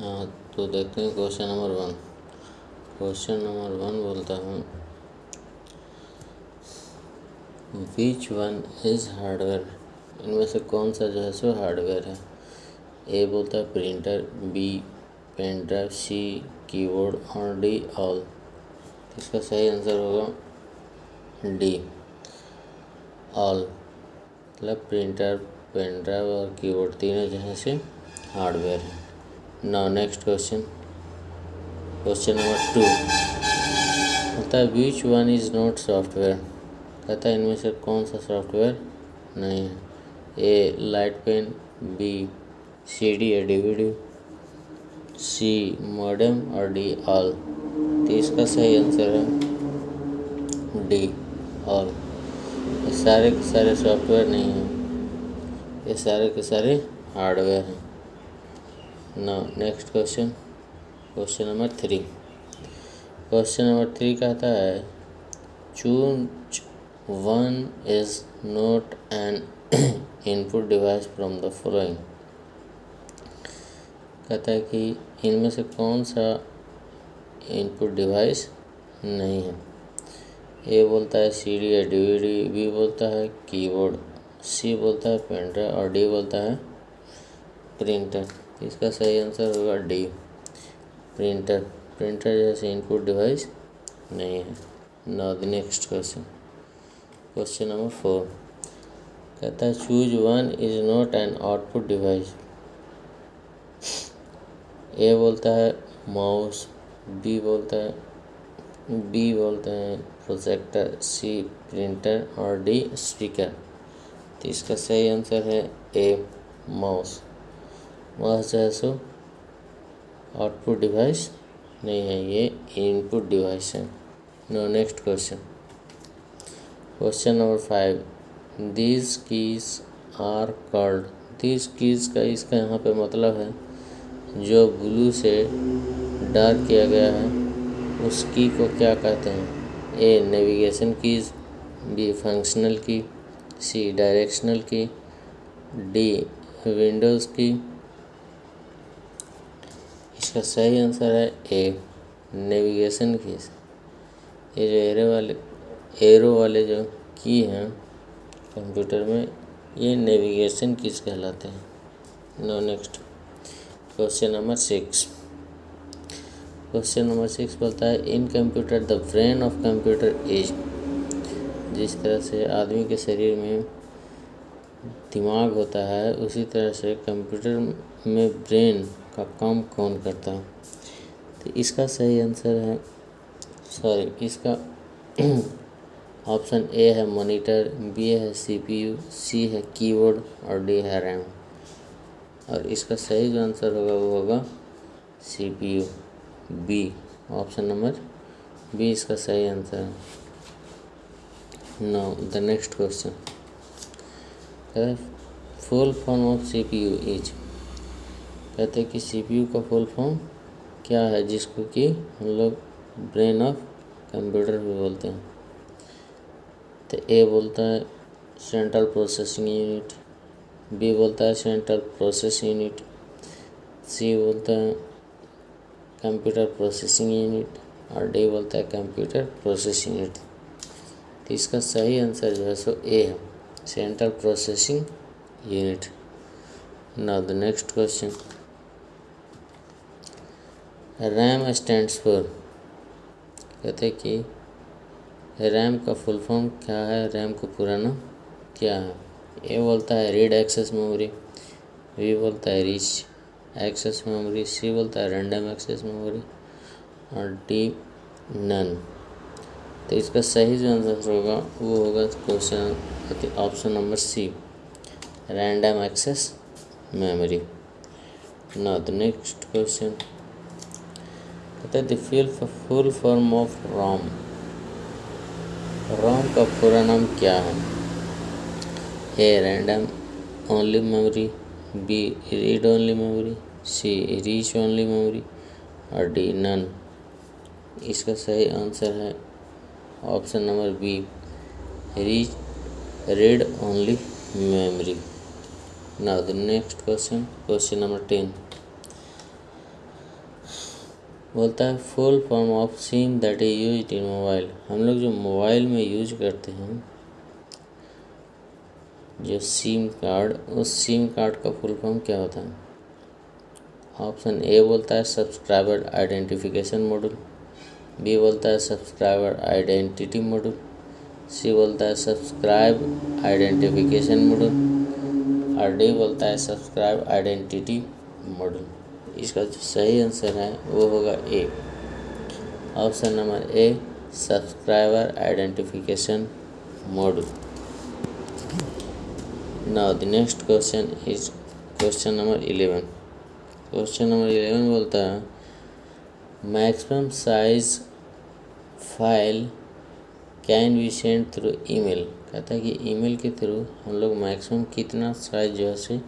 हाँ तो देखते हैं question number one question number one बोलता हूँ। विच वन इज़ हार्डवेयर इनमें से कौन सा जो है, सो हार्डवेयर है। ए बोलता है printer B pen drive C keyboard और डी ऑल इसका सही आंसर होगा डी ऑल मतलब प्रिंटर पेन ड्राइव और कीबोर्ड तीनों जो है से हार्डवेयर है। Now next question question number two होता है which one is not software कहता है इनमें से कौन सा सॉफ्टवेयर नहीं है? A light pen B C D या डी सी मॉडम और डी ऑल तो इसका सही आंसर है डी ऑल ये सारे के सारे सॉफ्टवेयर नहीं हैं। ये सारे के सारे हार्डवेयर हैं। Now next question question number three question number three कहता है choose one is not an input device from the following कहता है कि इनमें से कौन सा इनपुट डिवाइस नहीं है? ए बोलता है सी डी या डी डी बी बोलता है कीबोर्ड सी बोलता है पेंटर और डी बोलता है प्रिंटर इसका सही आंसर होगा डी प्रिंटर प्रिंटर जैसे इनपुट डिवाइस नहीं है। Now the next question question number four कहता है choose one is not an output device A बोलता है माउस बी बोलता है बी बोलते हैं प्रोजेक्टर सी प्रिंटर और डी स्पीकर तो इसका सही आंसर है ए माउस वह सो आउटपुट डिवाइस नहीं है, ये इनपुट डिवाइस है। No, next question. Question number five. These keys are called these keys का इसका यहाँ पे मतलब है, जो ब्लू से डार्क किया गया है, उस की को क्या कहते हैं? A navigation keys B functional key C directional key D Windows key इसका सही आंसर है ए नेविगेशन की ये जो एरो वाले एरो वाले जो की हैं कंप्यूटर में, ये नेविगेशन कीज कहलाते हैं। No next question number six question number six बोलता है in computer the brain of computer is जिस तरह से आदमी के शरीर में दिमाग होता है, उसी तरह से कंप्यूटर में ब्रेन का काम कौन करता है? तो इसका सही आंसर है सॉरी इसका ऑप्शन ए है मॉनिटर बी है सीपीयू सी है कीबोर्ड और डी है रैम और इसका सही जो आंसर होगा वो होगा CPU B option number B इसका सही आंसर है. Now the next question full form of CPU is कहते हैं कि सीपीयू का फुल फॉर्म क्या है, जिसको कि हम लोग ब्रेन ऑफ़ कंप्यूटर भी बोलते हैं। तो ए बोलता है सेंट्रल प्रोसेसिंग यूनिट बी बोलता है सेंट्रल प्रोसेस यूनिट सी बोलता है कंप्यूटर प्रोसेसिंग यूनिट और डी बोलता है कंप्यूटर प्रोसेस यूनिट तो इसका सही आंसर जो है सो ए है central processing unit now the next question RAM stands for कहते कि रैम का फुल फॉर्म क्या है? रैम का पूरा नाम क्या है? ए बोलता है रीड एक्सेस मेमोरी वी बोलता है रीच एक्सेस मेमोरी सी बोलता है रैंडम एक्सेस मेमोरी और डी नन तो इसका सही जो आंसर होगा, वो होगा question option number C random access memory now the next question हैं the full form of ROM ROM का पूरा नाम क्या है A random only memory B read only memory C reach only memory और डी नन इसका सही answer है option number B reach read only memory now the next question question number ten बोलता है full form of SIM that is use in mobile हम लोग जो mobile में यूज़ करते हैं, जो सिम कार्ड उस सिम कार्ड का फुल फॉर्म क्या होता है? ऑप्शन ए बोलता है सब्सक्राइबर आइडेंटिफिकेशन मॉड्यूल बी बोलता है सब्सक्राइबर आइडेंटिटी मॉड्यूल सी बोलता है सब्सक्राइब आइडेंटिफिकेशन मॉड्यूल और डी बोलता है सब्सक्राइब आइडेंटिटी मॉड्यूल इसका जो सही आंसर है, वो होगा A option number A subscriber identification module now, the next question is question number 11 question number eleven बोलता है maximum size file can be send through email कहता है कि ईमेल के थ्रू हम लोग मैक्सिमम कितना साइज़ जो है से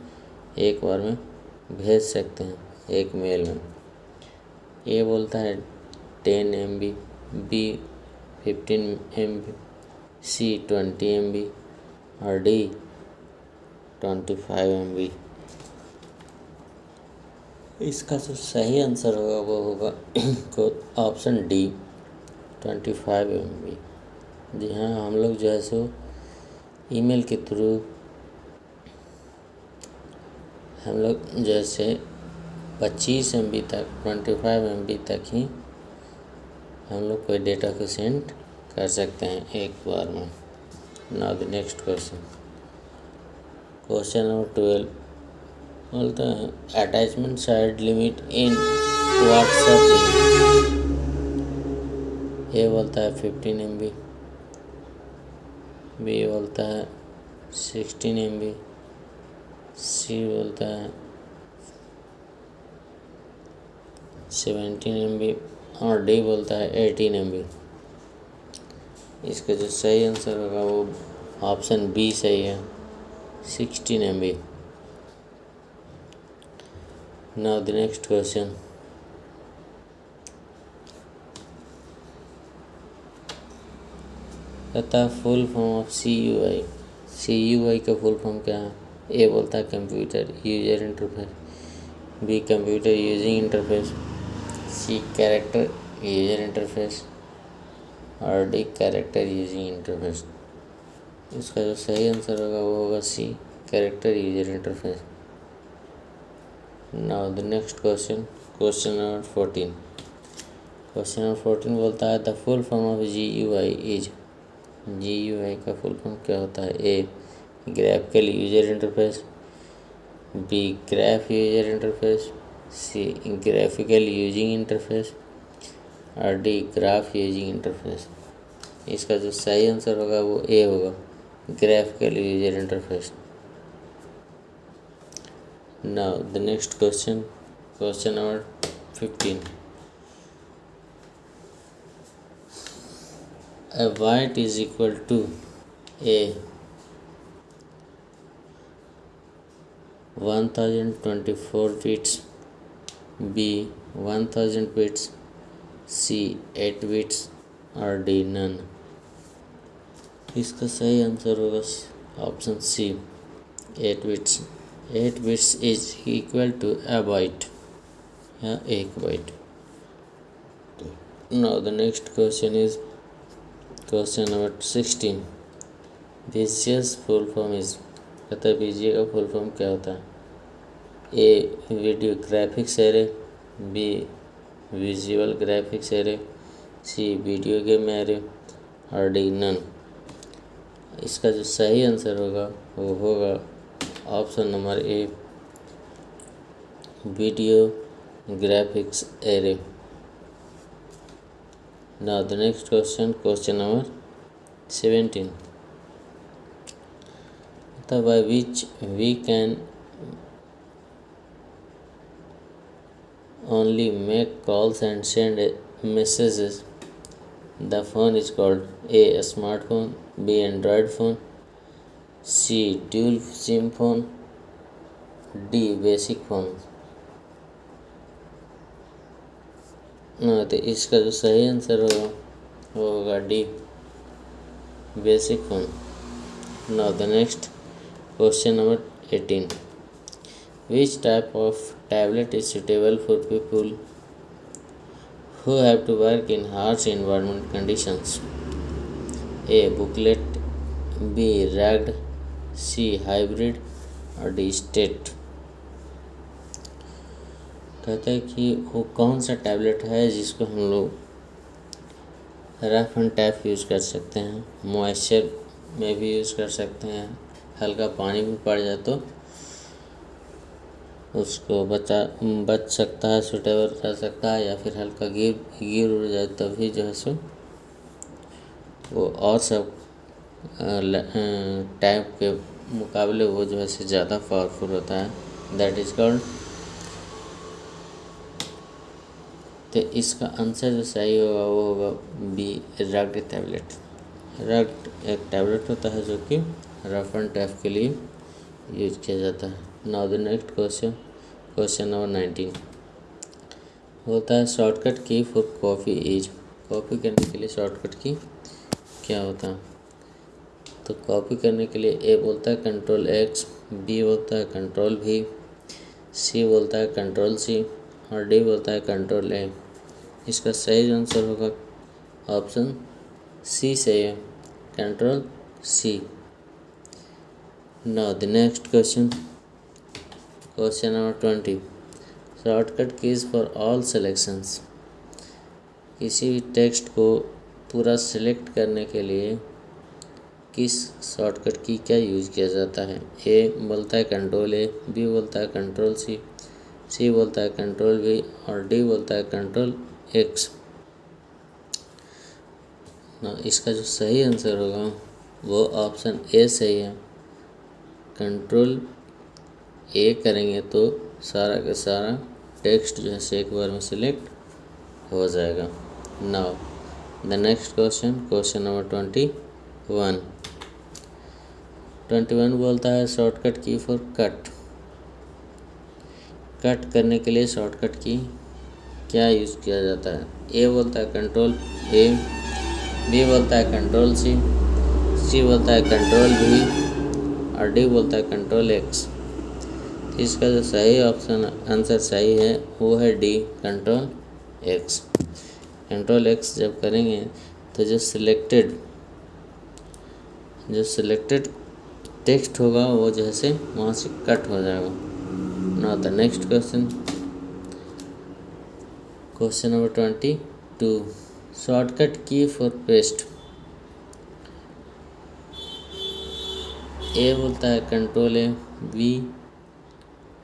एक बार में भेज सकते हैं। एक मेल में। ए बोलता है ten M B B fifteen M B C twenty M B और D twenty five M B इसका जो सही आंसर होगा वो होगा option D twenty five M B जी हाँ हम लोग जो है सो ईमेल के थ्रू हम लोग जैसे पच्चीस एम तक ट्वेंटी फाइव एम तक ही हम लोग कोई डेटा को सेंड कर सकते हैं एक बार में। Now the next question question number twelve बोलते हैं attachment side limit in WhatsApp ये बोलता है फिफ्टीन एम बी बी बोलता है सिक्सटीन एम बी सी बोलता है सेवेंटीन एम बी और डी बोलता है एटीन एम बी इसका जो सही आंसर होगा वो ऑप्शन बी सही है sixteen M B the next question कहता है full form of C U I C U I का फुल फॉर्म क्या है? ए बोलता है computer user interface B computer using interface C character user interface और डी कैरेक्टर यूजिंग इंटरफेस इसका जो सही आंसर होगा वो होगा C character user interface now the next question question number fourteen question number fourteen बोलता है the full form of G U I is G U I का फुल फॉर्म क्या होता है? A graphical user interface B graph user interface C, graphical using interface और D, graph using interface. इसका जो सही आंसर होगा वो ए होगा, graphical user interface. Now, the next question question number fifteen. A white is equal to a one thousand twenty four feet b 1000 bits, c 8 bits, or d, none. इसका सही answer होगा option C eight bits eight bits is equal to a byte या एक byte now the next question is question number sixteen VGA's full form is VGA का full form क्या होता है? A video graphics array B visual graphics array C video game array और D none इसका जो सही आंसर होगा, वो होगा option number A video graphics array the next question question number seventeen by which we can only make calls and send messages the phone is called a smartphone B Android phone C dual SIM phone D basic phone ना तो इसका जो सही answer होगा वो होगा D basic phone now the next question number eighteen which type of tablet is suitable for people who have to work in harsh environment conditions? A. Booklet. B. Ragged c. Hybrid. और D state कहते हैं कि वो कौन सा tablet है जिसको हम लोग रफ एंड टैप यूज़ कर सकते हैं? मॉइस्चर में भी यूज़ कर सकते हैं। हल्का पानी भी पड़ जाए तो उसको बचा, बच सकता है सुटेबल कर सकता है, या फिर हल्का गिर गिर उड़ जाए, तभी जो है सो, वो और सब टाइप के मुकाबले वो जो है से ज़्यादा पावरफुल होता है। दैट इज़ कॉल्ड तो इसका आंसर जो सही होगा, वो होगा बी रग्ड टैबलेट रग्ड एक टैबलेट होता है जो कि रफ एंड टैफ के लिए यूज़ किया जाता है। Now the next question question number nineteen होता है shortcut key for coffee is copy करने के लिए शॉर्टकट की क्या होता है? तो कॉपी करने के लिए ए बोलता है कंट्रोल एक्स बी बोलता है कंट्रोल भी सी बोलता है कंट्रोल सी और डी बोलता है कंट्रोल ए इसका सही आंसर होगा ऑप्शन सी सही है control C now the next question question number twenty shortcut keys for all selections किसी भी टेक्स्ट को पूरा सिलेक्ट करने के लिए किस शॉर्टकट की क्या यूज़ किया जाता है? ए बोलता है कंट्रोल ए बी बोलता है कंट्रोल सी सी बोलता है कंट्रोल वी और डी बोलता है कंट्रोल एक्स ना, इसका जो सही आंसर होगा वो ऑप्शन ए सही है. कंट्रोल ए करेंगे तो सारा का सारा टेक्स्ट जो है एक बार में सिलेक्ट हो जाएगा। Now the next question question number twenty one twenty one बोलता है shortcut key for cut cut करने के लिए शॉर्टकट की क्या यूज़ किया जाता है? ए बोलता है कंट्रोल ए बी बोलता है कंट्रोल सी सी बोलता है कंट्रोल बी और डी बोलता है कंट्रोल एक्स इसका जो सही ऑप्शन आंसर सही है, वो है D control X control X जब करेंगे तो जो सिलेक्टेड जो सिलेक्टेड टेक्स्ट होगा, वो जैसे वहाँ से कट हो जाएगा. Now the next question question number twenty two shortcut key for paste A बोलता है control A B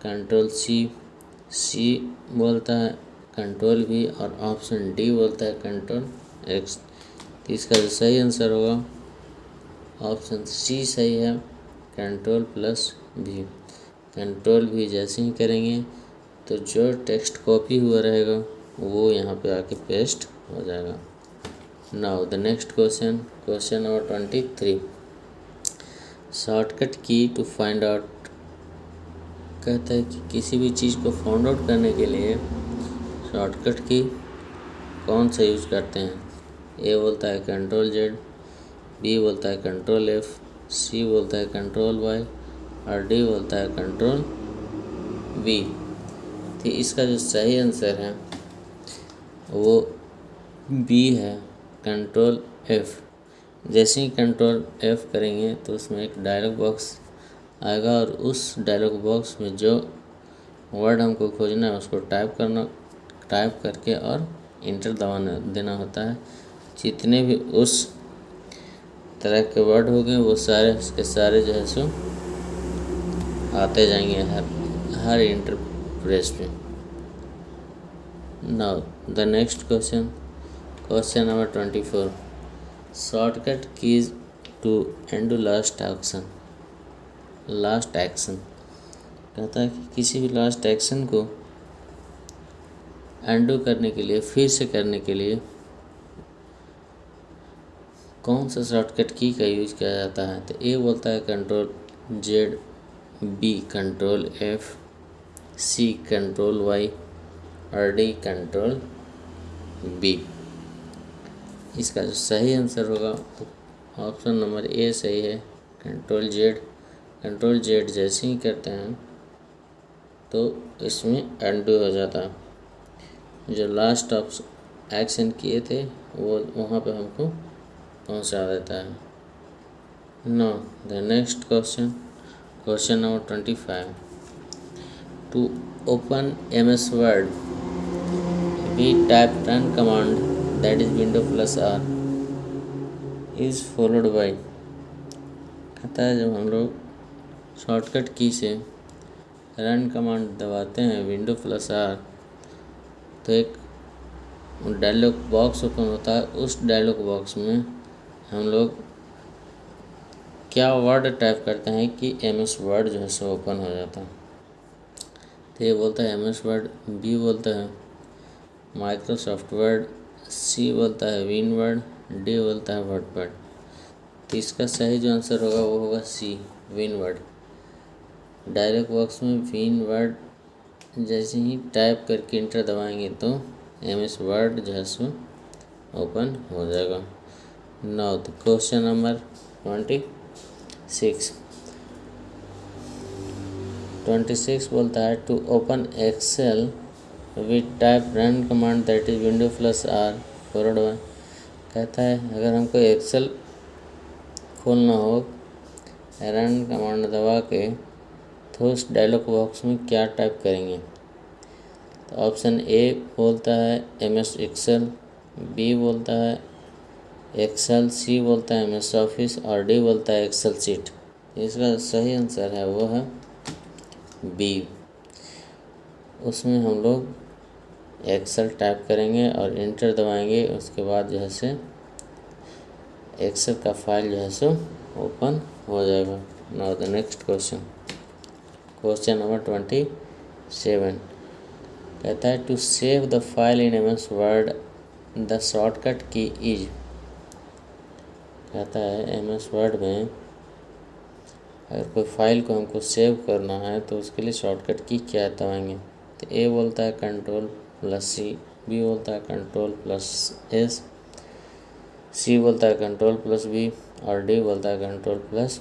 control C C बोलता है कंट्रोल बी और ऑप्शन डी बोलता है कंट्रोल एक्स तो इसका जो सही आंसर होगा ऑप्शन सी सही है कंट्रोल प्लस भी कंट्रोल भी जैसे ही करेंगे तो जो टेक्स्ट कॉपी हुआ रहेगा, वो यहाँ पे आके पेस्ट हो जाएगा। Now the next question question number twenty three shortcut key to find out कहता है कि किसी भी चीज़ को फाउंड आउट करने के लिए शॉर्टकट की कौन सा यूज़ करते हैं? ए बोलता है कंट्रोल जेड बी बोलता है कंट्रोल एफ़ सी बोलता है कंट्रोल वाई और डी बोलता है कंट्रोल वी तो इसका जो सही आंसर है, वो बी है कंट्रोल एफ़ जैसे ही कंट्रोल एफ़ करेंगे तो उसमें एक डायलॉग बॉक्स आएगा और उस डायलॉग बॉक्स में जो वर्ड हमको खोजना है, उसको टाइप करना टाइप करके और इंटर दबाना, देना होता है। जितने भी उस तरह के वर्ड हो गए, वो सारे उसके सारे जो है सो आते जाएँगे हर हर इंटर प्रेस में। Now the next question question number twenty four shortcut keys to end last action last action कहता है कि किसी भी लास्ट एक्शन को एंडो करने के लिए, फिर से करने के लिए कौन सा शॉर्टकट की का यूज़ किया जाता है? तो ए बोलता है control Z B control F C control Y और डी कंट्रोल बी इसका जो सही आंसर होगा ऑप्शन नंबर ए सही है कंट्रोल जेड कंट्रोल जेड जैसे ही करते हैं तो इसमें एंडू हो जाता। है जो लास्ट ऑप्शन एक्शन किए थे, वो वहाँ पे हमको पहुँचा देता है। Now the next question question number twenty five to open M S word we type run command that is window plus R is followed by कहता है जब हम लोग शॉर्टकट की से रन कमांड दबाते हैं, विंडो प्लस आर। तो एक डायलॉग बॉक्स ओपन होता है, उस डायलॉग बॉक्स में हम लोग क्या वर्ड टाइप करते हैं कि एम एस वर्ड जो है सो ओपन हो जाता है। तो ये बोलता है एम एस वर्ड बी बोलता है माइक्रोसॉफ्ट वर्ड सी बोलता है विन वर्ड डी बोलता है वर्ड। पैड तो इसका सही जो आंसर होगा वो होगा C win word. Dialog box में विन वर्ड जैसे ही टाइप करके इंटर दबाएँगे तो एम एस वर्ड जो है सो ओपन हो जाएगा। Now question number twenty six. Twenty six बोलता है to open excel with type run command that is window plus R forward one कहता है, अगर हमको एक्सेल खोलना हो रन कमांड दबा के उस डायलॉग बॉक्स में क्या टाइप करेंगे? तो ऑप्शन ए बोलता है एम एस एक्सेल बी बोलता है एक्सेल सी बोलता है एम एस ऑफ़िस और डी बोलता है एक्सेल सीट इसका सही आंसर है, वो है बी उसमें हम लोग एक्सेल टाइप करेंगे और इंटर दबाएँगे, उसके बाद जो है से एक्सेल का फ़ाइल जो है सो ओपन हो जाएगा. Now the next question question number twenty seven कहता है to save the file in M S word the shortcut key is कहता है एम एस वर्ड में अगर कोई फ़ाइल को हमको सेव करना है तो उसके लिए शॉर्टकट की क्या दबाएँगे तो ए बोलता है कंट्रोल प्लस सी बी बोलता है कंट्रोल प्लस एस सी बोलता है कंट्रोल प्लस बी और डी बोलता है कंट्रोल प्लस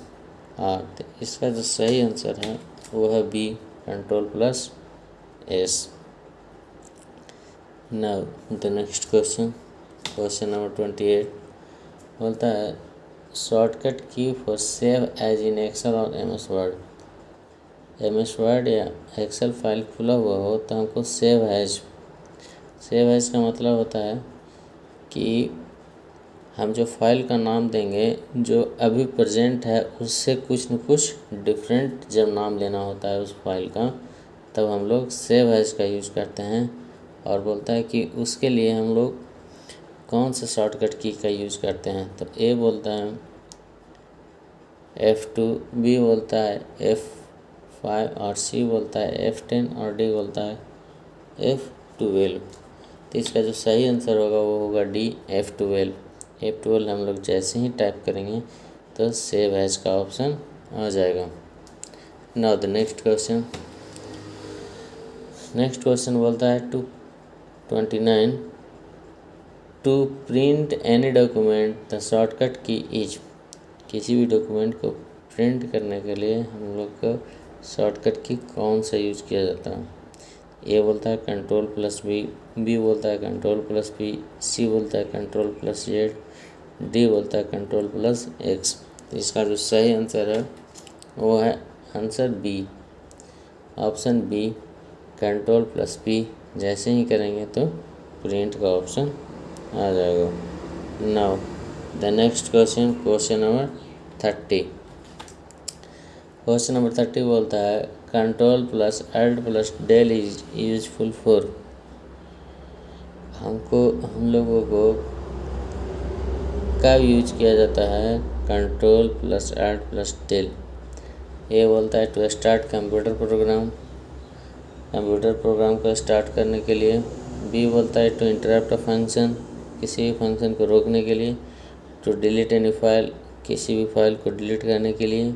आर तो इसका जो सही आंसर है वो है B control plus S now, the next question question number twenty eight बोलता है shortcut key for save as in excel और M S word M S word या एक्सेल फ़ाइल खुला हुआ हो तो हमको सेव एज सेव एज का मतलब होता है कि हम जो फ़ाइल का नाम देंगे, जो अभी प्रेजेंट है, उससे कुछ न कुछ डिफरेंट जब नाम लेना होता है उस फ़ाइल का, तब हम लोग सेव एज का यूज़ करते हैं और बोलता है कि उसके लिए हम लोग कौन सा शॉर्टकट की का यूज़ करते हैं? तो ए बोलता है एफ़ टू बी बोलता है एफ़ फाइव और सी बोलता है एफ़ टेन और डी बोलता है एफ़ ट्वेल्व तो इसका जो सही आंसर होगा वो होगा D F twelve F twelve हम लोग जैसे ही टाइप करेंगे तो सेव एज का ऑप्शन आ जाएगा। Now the next question next question बोलता है to twenty nine to print any document the shortcut key is किसी भी डॉक्यूमेंट को प्रिंट करने के लिए हम लोग को शॉर्टकट की कौन सा यूज़ किया जाता है? ए बोलता है कंट्रोल प्लस बी बी बोलता है कंट्रोल प्लस बी सी बोलता है कंट्रोल प्लस जेड डी बोलता है कंट्रोल प्लस एक्स इसका जो सही आंसर है, वो है answer B option B control plus P जैसे ही करेंगे तो प्रिंट का ऑप्शन आ जाएगा। Now the next question question number thirty question number thirty बोलता है control plus alt plus del is useful for हमको, हम लोगों को कब यूज़ किया जाता है control plus alt plus del ये बोलता है to start computer program computer program को स्टार्ट करने के लिए बी बोलता है टू इंटरप्ट अ फ़ंक्शन किसी भी फ़ंक्शन को रोकने के लिए टू डिलीट एनी फ़ाइल किसी भी फ़ाइल को डिलीट करने के लिए,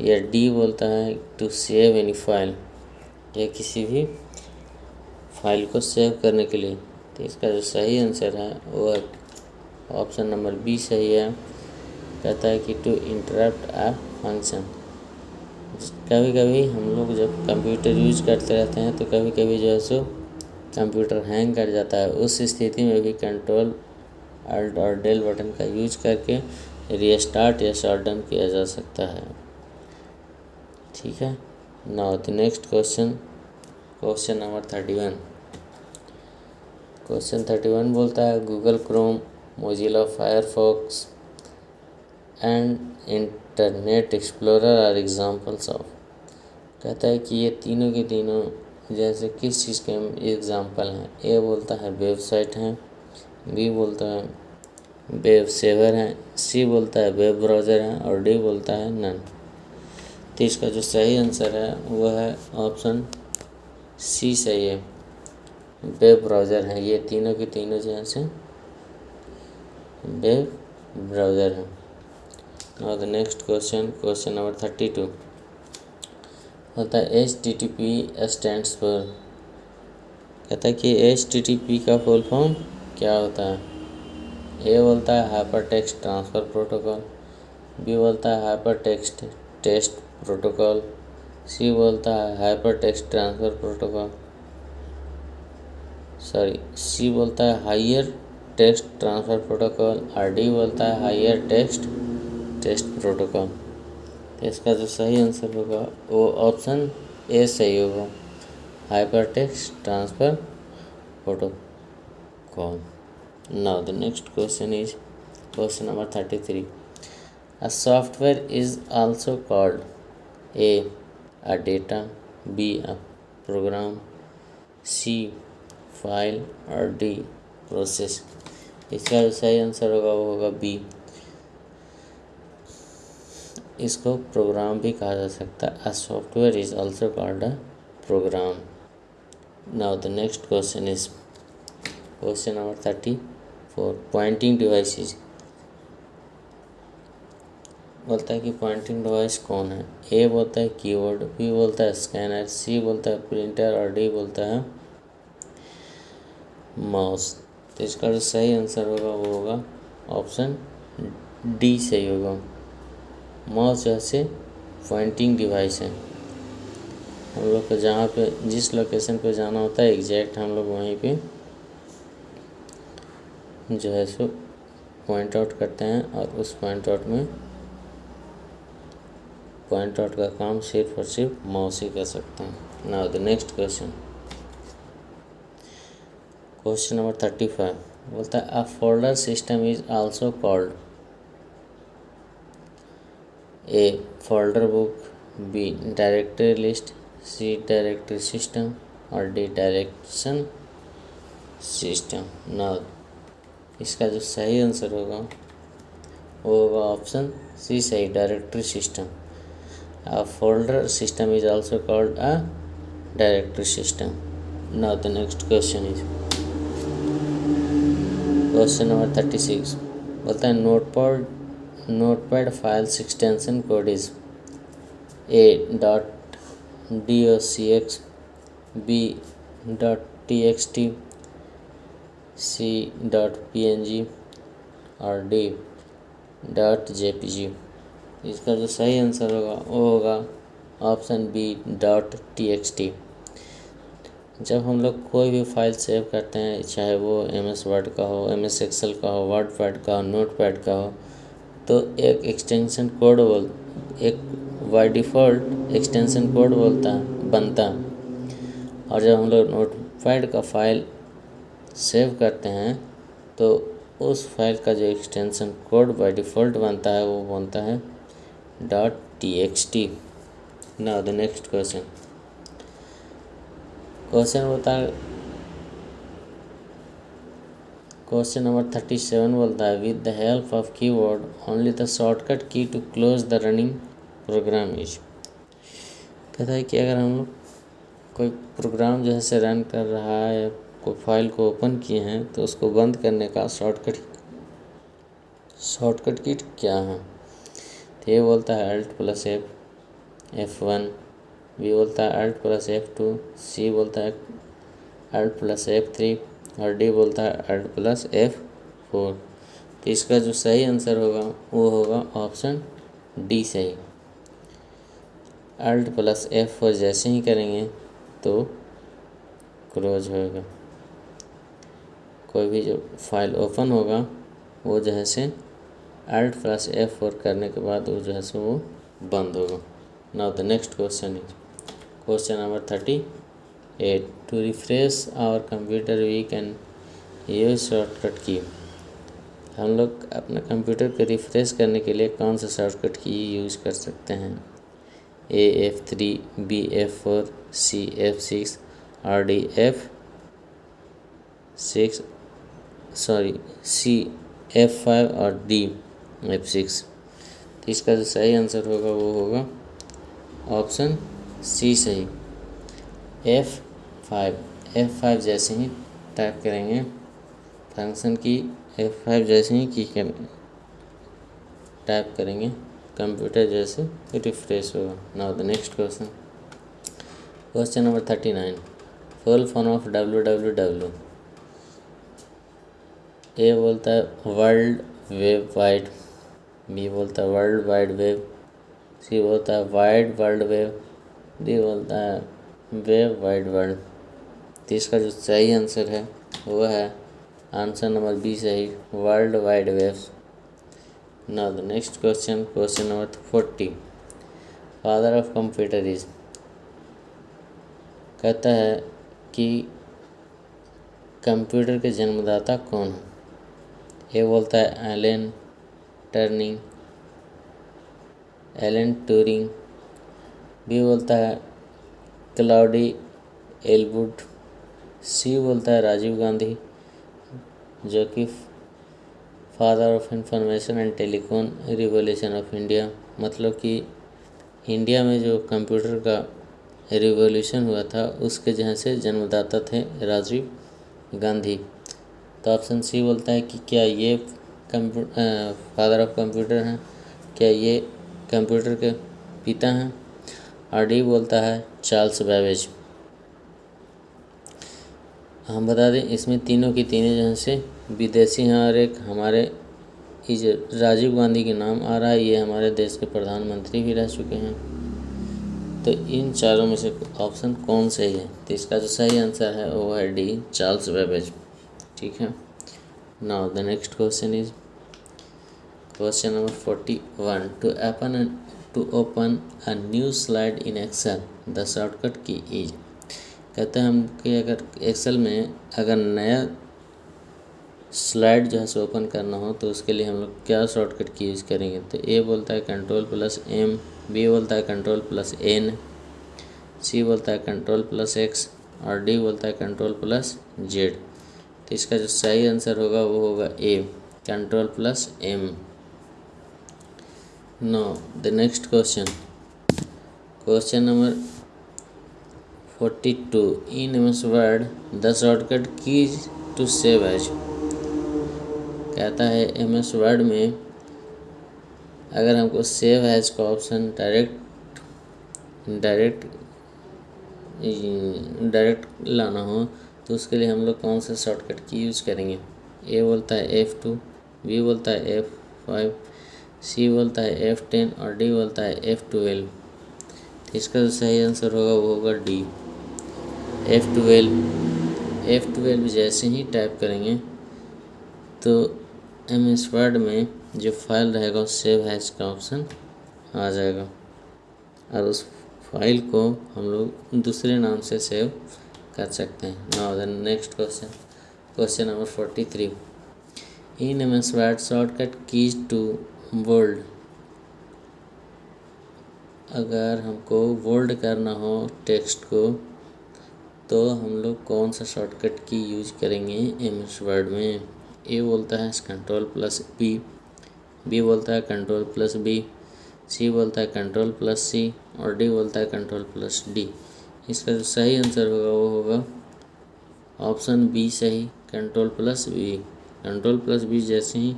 या डी बोलता है टू सेव एनी फ़ाइल या किसी भी फ़ाइल को सेव करने के लिए। तो इसका जो सही आंसर है वो ऑप्शन नंबर बी सही है। कहता है कि टू इंटरप्ट अ फ़ंक्शन कभी कभी हम लोग जब कंप्यूटर यूज़ करते रहते हैं तो कभी कभी जो है सो कंप्यूटर हैंग कर जाता है। उस स्थिति में भी कंट्रोल अल्ट और डेल बटन का यूज़ करके रीस्टार्ट या शट डाउन किया जा सकता है। ठीक है? Now the next question question number thirty one question thirty one बोलता है Google Chrome Mozilla Firefox and internet explorer are examples of कहता है कि ये तीनों के तीनों, जैसे किस चीज़ के एग्ज़ाम्पल हैं? ए बोलता है वेबसाइट हैं बी बोलता है वेब सेवर है सी बोलता है वेब ब्राउज़र है, और डी बोलता है नन तो इसका जो सही आंसर है वो है ऑप्शन सी सही है. वेब ब्राउज़र है, ये तीनों के तीनों जो है वेब ब्राउज़र है। और the next question question number thirty two होता है H T T P stand पर कहता है कि एच टी टी पी का फुल फॉर्म क्या होता है? ए बोलता है hyper text transfer protocol B बोलता है hyper text test protocol C बोलता है hyper text transfer protocol sorry C बोलता है higher text transfer protocol, or D बोलता है हाइयर टेक्स्ट टेस्ट प्रोटोकॉल। इसका जो सही आंसर होगा, वो ऑप्शन ए सही होगा। Hyper text transfer protocol. Now the next question is question number 33 a software is also called a a data, b, a program, c file और D process इसका जो सही आंसर होगा, वो होगा बी इसको प्रोग्राम भी कहा जा सकता है. A software is also called a program now the next question is question number thirty four pointing devices बोलता है कि पॉइंटिंग डिवाइस कौन है? ए बोलता है कीबोर्ड बी बोलता है स्कैनर सी बोलता है प्रिंटर और डी बोलता है माउस तो इसका जो सही आंसर होगा वो होगा ऑप्शन डी सही होगा। माउस जैसे पॉइंटिंग डिवाइस है। हम लोग को जहाँ पे, जिस लोकेशन पे जाना होता है एग्जैक्ट हम लोग वहीं पे जो है सो पॉइंट आउट करते हैं और उस पॉइंट आउट में पॉइंट आउट का काम सिर्फ़ और सिर्फ़ माउस ही कर सकते हैं। Now the next question question number thirty five बोलता है a folder system is also called A folder book B directory list C directory system और डी डायरेक्शन सिस्टम नाउ इसका जो सही आंसर होगा, वो होगा ऑप्शन सी सही directory system a folder system is also called a directory system now the next question is question number thirty six बोलता है notepad notepad files extension code is A dot D O C X B dot T X T C dot P N G और D dot J P G इसका जो सही answer होगा, वो होगा option B dot T X T जब हम लोग कोई भी फ़ाइल सेव करते हैं, चाहे वो एम एस वर्ड का हो एम एस एक्सेल का हो वर्ड पैड का हो नोट पैड का हो तो एक एक्सटेंशन कोड बोल, एक बाई डिफ़ॉल्ट एक्सटेंशन कोड बोलता, बनता। और जब हम लोग नोट पैड का फ़ाइल सेव करते हैं तो उस फ़ाइल का जो एक्सटेंशन कोड बाय डिफ़ॉल्ट बनता है, वो बनता है dot T X T now the next question question होता है। क्वेश्चन नंबर थर्टी सेवन बोलता है with the help of keyboard only the shortcut key to close the running program is कहता है कि अगर हम लोग कोई प्रोग्राम जो है से रन कर रहा है, कोई फ़ाइल को ओपन किए हैं तो उसको बंद करने का शॉर्टकट शॉर्टकट किट क्या है? तो ये बोलता है alt plus F F one B बोलता है alt plus F two C बोलता है अल्ट प्लस एफ़ थ्री और डी बोलता है अल्ट प्लस एफ़ फोर तो इसका जो सही आंसर होगा, वो होगा ऑप्शन डी सही. अल्ट प्लस एफ़ फोर जैसे ही करेंगे तो क्लोज होगा. कोई भी जो फ़ाइल ओपन होगा, वो जो है से अल्ट प्लस एफ़ फोर करने के बाद वो जो है सो वो बंद होगा. Now the next question is number thirty eight to refresh our computer we can use shortcut key हम लोग अपने कंप्यूटर को रिफ्रेश करने के लिए कौन सा शॉर्टकट की यूज़ कर सकते हैं? A F three B F four C F six or D F six sorry C F five और डी एफ़ सिक्स इसका जो सही आंसर होगा वो होगा ऑप्शन सी सही एफ़ फाइव एफ़ फाइव जैसे ही टाइप करेंगे फ़ंक्शन की एफ़ फाइव जैसे ही की कर टाइप करेंगे कंप्यूटर जैसे रिफ्रेश होगा। Now the next question question number thirty nine full form of W W W A बोलता है वर्ल्ड वेब वाइड बी बोलता है वर्ल्ड वाइड वेब सी बोलता है वाइड वर्ल्ड वेब डी बोलता है वेब वाइड वर्ल्ड तो इसका जो सही आंसर है, वो है आंसर नंबर बी सही world wide web now the next question question number forty father of computer is कहता है कि कंप्यूटर के जन्मदाता कौन है? ये बोलता है Alan turning Alan Turing B बोलता है क्लाउडी एलवुड, सी बोलता है राजीव गांधी, जो कि father of information and telecom revolution of India मतलब कि इंडिया में जो कंप्यूटर का रिवोल्यूशन हुआ था, उसके जहाँ से जन्मदाता थे राजीव गांधी। तो ऑप्शन सी बोलता है कि क्या ये कंप्यूटर फादर ऑफ़ कंप्यूटर हैं, क्या ये कंप्यूटर के पिता हैं? और डी बोलता है, चार्ल्स बैवेज हम बता दें, इसमें तीनों की तीनों जो से विदेशी हैं और एक हमारे राजीव गांधी के नाम आ रहा है, ये हमारे देश के प्रधानमंत्री भी रह चुके हैं। तो इन चारों में से ऑप्शन कौन सही है? तो इसका जो सही आंसर है, वो है डी, चार्ल्स वेबेज ठीक है? Now the next question is question number forty one to open to open a new slide in excel the shortcut key is कहते हैं हम कि अगर एक्सेल में अगर नया स्लाइड जो है सो ओपन करना हो तो उसके लिए हम लोग क्या शॉर्टकट की यूज़ करेंगे? तो ए बोलता है कंट्रोल प्लस एम बी बोलता है कंट्रोल प्लस एन सी बोलता है कंट्रोल प्लस एक्स और डी बोलता है कंट्रोल प्लस जेड तो इसका जो सही आंसर होगा वो होगा A control plus M next question question number forty two in M S Word the shortcut keys to save as कहता है एम एस वर्ड में अगर हमको सेव एज का ऑप्शन डायरेक्ट डायरेक्ट डायरेक्ट लाना हो तो उसके लिए हम लोग कौन सा शॉर्टकट की यूज़ करेंगे? ए बोलता है एफ़ टू बी बोलता है एफ़ फाइव सी बोलता है एफ़ टेन और डी बोलता है एफ़ ट्वेल्व तो इसका जो सही आंसर होगा वो होगा D F twelve F twelve जैसे ही टाइप करेंगे तो एम एस वर्ड में जो फ़ाइल रहेगा सेव हैज़ का ऑप्शन आ जाएगा। और उस फ़ाइल को हम लोग दूसरे नाम से सेव कर सकते हैं। Now the next question question number forty three in M S Word shortcut keys to world. अगर हमको वर्ल्ड करना हो टेक्स्ट को तो हम लोग कौन सा शॉर्टकट की यूज़ करेंगे एम एस वर्ड में? ए बोलता है कंट्रोल प्लस बी बी बोलता है कंट्रोल प्लस बी सी बोलता है कंट्रोल प्लस सी और डी बोलता है कंट्रोल प्लस डी इसका जो सही आंसर होगा, वो होगा ऑप्शन बी सही control plus B control plus B जैसे ही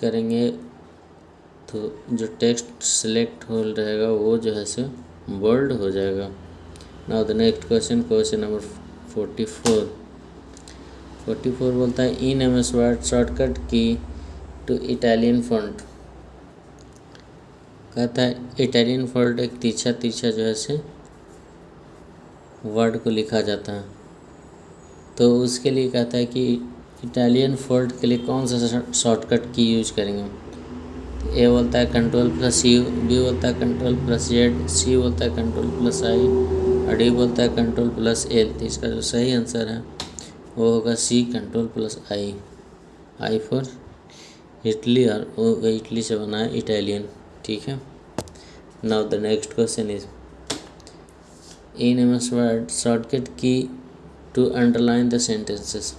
करेंगे तो जो टेक्स्ट सेलेक्ट हो रहेगा, वो जो है सो बोल्ड हो जाएगा। Now the next question question number forty four forty four बोलता है in M S Word shortcut key to Italian font कहता है इटालियन फॉन्ट एक तीछा तीछा जो है से वर्ड को लिखा जाता है। तो उसके लिए कहता है कि इटालियन फोल्ड के लिए कौन सा शॉर्टकट की यूज़ करेंगे? ए बोलता है कंट्रोल प्लस यू बी बोलता है कंट्रोल प्लस जेड सी बोलता है कंट्रोल प्लस आई और डी बोलता है कंट्रोल प्लस एल तो इसका जो सही आंसर है, वो होगा C control plus I I for Italy और इटली से बना है इटालियन ठीक है? Now the next question is in M S Word shortcut key to underline the sentences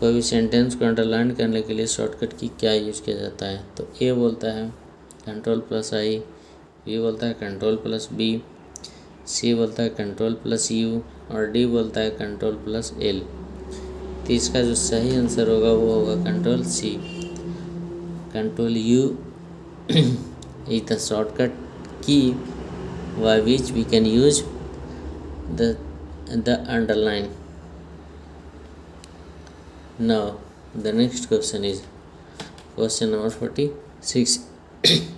कोई भी सेंटेंस को अंडरलाइन करने के लिए शॉर्टकट की क्या यूज़ किया जाता है? तो ए बोलता है कंट्रोल प्लस आई बी बोलता है कंट्रोल प्लस बी सी बोलता है कंट्रोल प्लस यू और डी बोलता है कंट्रोल प्लस एल तो इसका जो सही आंसर होगा, वो होगा control C control U is the shortcut key why which we can use the the underline. Now, the next question is, question number 46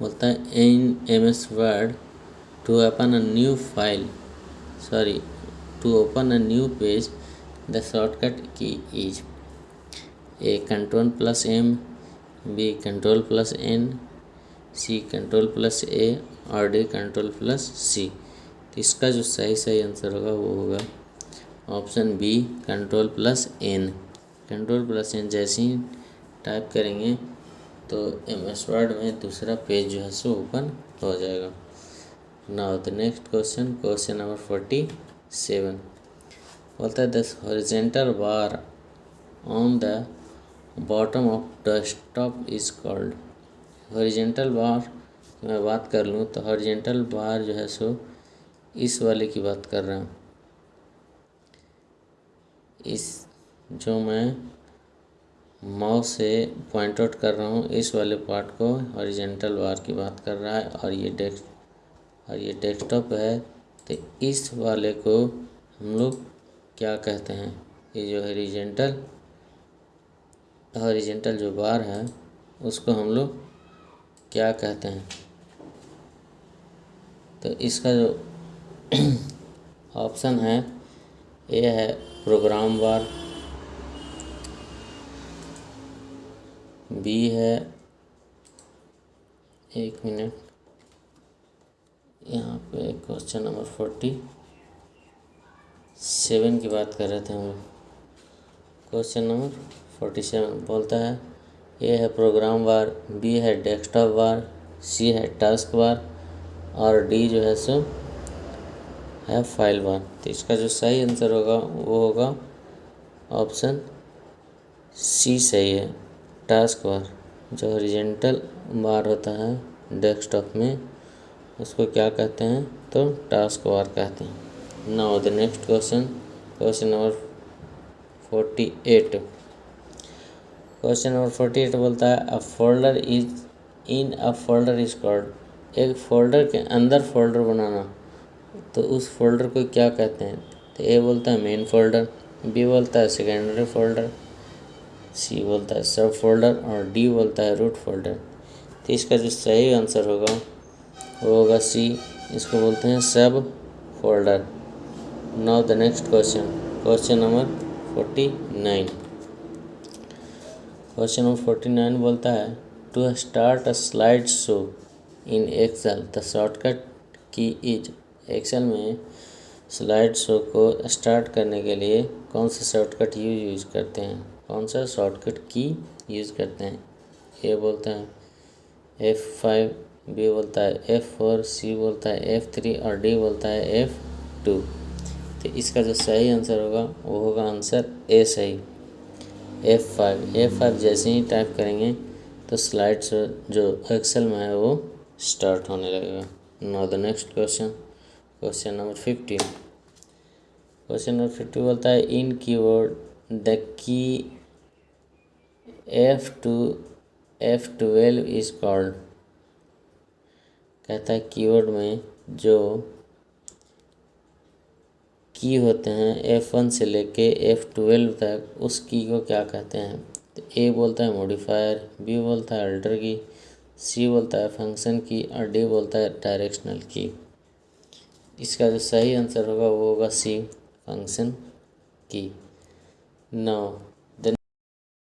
बोलता है in M S Word to open a new file sorry to open a new page the shortcut key is A control plus M B control plus N C control plus A और D control plus सी तो इसका जो सही सही answer होगा, वो होगा option B control plus N control plus N जैसे ही टाइप करेंगे तो एम एस वर्ड में दूसरा पेज जो है सो ओपन हो जाएगा। Now the next question question number forty seven बोलता है दस horizontal bar on the bottom of desktop is called horizontal bar मैं बात कर लूँ तो हॉरिजेंटल बार जो है सो इस वाले की बात कर रहा हूँ। इस जो मैं माउस से पॉइंट आउट कर रहा हूँ, इस वाले पार्ट को हॉरिजेंटल बार की बात कर रहा है और ये डेस्क और ये डेस्कटॉप है तो इस वाले को हम लोग क्या कहते हैं? ये जो हॉरिजेंटल हॉरिजेंटल जो बार है, उसको हम लोग क्या कहते हैं? तो इसका जो ऑप्शन है, ये है प्रोग्राम बार बी है। एक मिनट। यहाँ पे क्वेश्चन नंबर फोर्टी सेवन की बात कर रहे थे हम क्वेश्चन नंबर फोर्टी सेवन बोलता है, ए है प्रोग्राम बार, बी है डेस्कटॉप बार, सी है टास्क बार और डी जो है सो है फ़ाइल बार तो इसका जो सही आंसर होगा, वो होगा ऑप्शन सी सही है। टास्क बार जो ओरिजेंटल बार होता है डेस्कटॉप में, उसको क्या कहते हैं? तो टास्क बार कहते हैं। Now the next question question number forty eight question number forty eight बोलता है a folder is in a folder is called एक फोल्डर के अंदर फोल्डर बनाना। तो उस फोल्डर को क्या कहते हैं? तो ए बोलता है मेन फोल्डर बी बोलता है सेकेंडरी फोल्डर सी बोलता है सब फोल्डर और डी बोलता है रूट फोल्डर तो इसका जो सही आंसर होगा, वो होगा सी इसको बोलते हैं sub folder now the next question question number forty nine question number forty nine बोलता है to start a slide show in Excel the shortcut key is Excel में स्लाइड शो को स्टार्ट करने के लिए कौन सा शॉर्टकट यूज़ यूज़ करते हैं? कौन सा शॉर्टकट की यूज़ करते हैं? ए बोलता है एफ़ फाइव बी बोलता है एफ़ फोर सी बोलता है एफ़ थ्री और डी बोलता है एफ़ टू तो इसका जो सही आंसर होगा, वो होगा आंसर ए सही. एफ़ फाइव एफ़ फाइव जैसे ही टाइप करेंगे तो स्लाइड्स जो एक्सेल में है, वो स्टार्ट होने लगेगा. Now the next question question number fifteen question number fifty बोलता है in keyword the key F two F twelve is called कहता है कीवर्ड में जो की होते हैं एफ़ वन से लेके एफ़ ट्वेल्व तक, उस की को क्या कहते हैं? तो ए बोलता है मॉडिफायर बी बोलता है अल्टर की सी बोलता है फ़ंक्शन की और डी बोलता है डायरेक्शनल की इसका जो सही आंसर होगा वो होगा सी फ़ंक्शन की. नौ